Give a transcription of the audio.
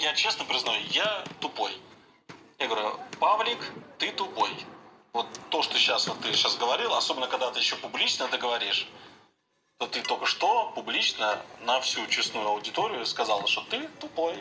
я честно признаю, я тупой. Я говорю, Павлик, ты тупой. Вот то, что сейчас вот ты сейчас говорил, особенно когда ты еще публично это говоришь, то ты только что публично на всю честную аудиторию сказал, что ты тупой.